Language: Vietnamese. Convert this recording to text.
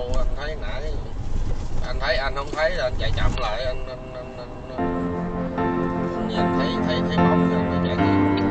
đâu anh thấy nãy anh thấy anh không thấy là anh chạy chậm lại anh anh anh, anh, anh, nhìn thấy thấy thấy bóng rồi anh chạy. tiếp